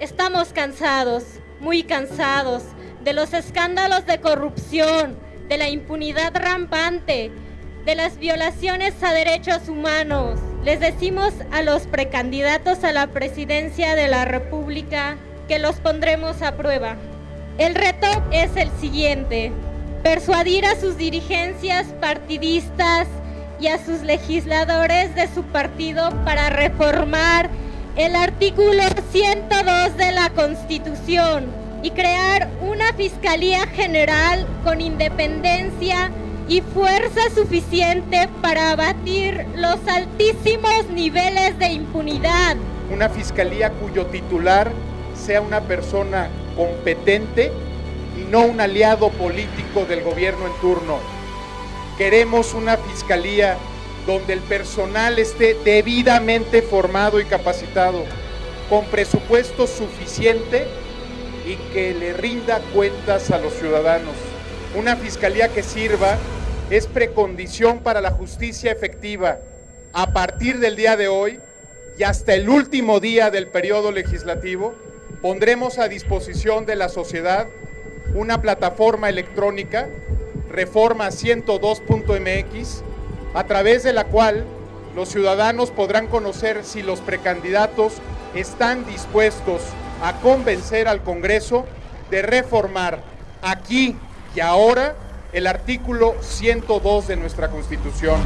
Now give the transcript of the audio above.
Estamos cansados, muy cansados, de los escándalos de corrupción, de la impunidad rampante, de las violaciones a derechos humanos. Les decimos a los precandidatos a la presidencia de la República que los pondremos a prueba. El reto es el siguiente, persuadir a sus dirigencias partidistas y a sus legisladores de su partido para reformar el artículo 102 de la Constitución y crear una Fiscalía General con independencia y fuerza suficiente para abatir los altísimos niveles de impunidad. Una fiscalía cuyo titular sea una persona competente y no un aliado político del gobierno en turno. Queremos una fiscalía donde el personal esté debidamente formado y capacitado, con presupuesto suficiente y que le rinda cuentas a los ciudadanos. Una fiscalía que sirva es precondición para la justicia efectiva. A partir del día de hoy y hasta el último día del periodo legislativo, pondremos a disposición de la sociedad una plataforma electrónica, reforma 102.mx, a través de la cual los ciudadanos podrán conocer si los precandidatos están dispuestos a convencer al Congreso de reformar aquí y ahora el artículo 102 de nuestra Constitución.